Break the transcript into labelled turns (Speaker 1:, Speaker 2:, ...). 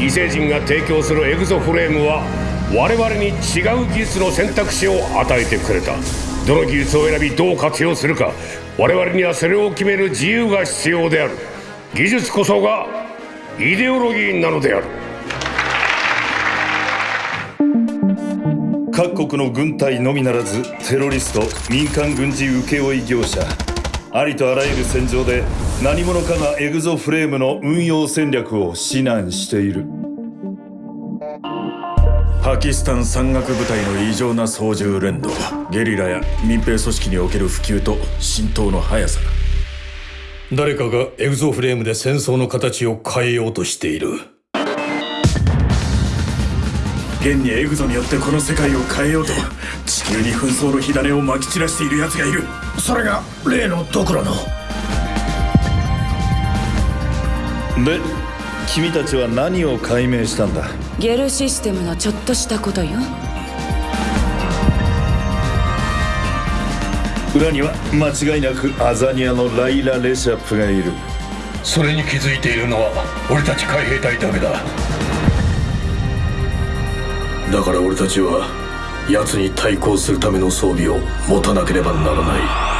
Speaker 1: 異星人が提供するエグゾフレームは我々に違う技術の選択肢を与えてくれた。どの技術を選びどう活用するか我々にはそれを決める自由が必要である。技術こそがイデオロギーなのである。
Speaker 2: 各国の軍隊のみならずテロリスト民間軍事請負業者ありとあらゆる戦場で何者かがエグゾフレームの運用戦略を指南している。
Speaker 3: パキスタン山岳部隊の異常な操縦連動ゲリラや民兵組織における普及と浸透の速さ
Speaker 4: 誰かがエグゾフレームで戦争の形を変えようとしている。
Speaker 3: 現にエグゾによってこの世界を変えようと地球に紛争の火種をまき散らしている奴がいる。
Speaker 4: それが例のドクロの。
Speaker 2: で君たちは何を解明したんだ？
Speaker 5: ゲルシステムのちょっとしたことよ。
Speaker 2: 裏には間違いなくアザニアのライラ・レシャップがいる。
Speaker 4: それに気づいているのは俺たち海兵隊だけだ。だから俺たちは奴に対抗するための装備を持たなければならない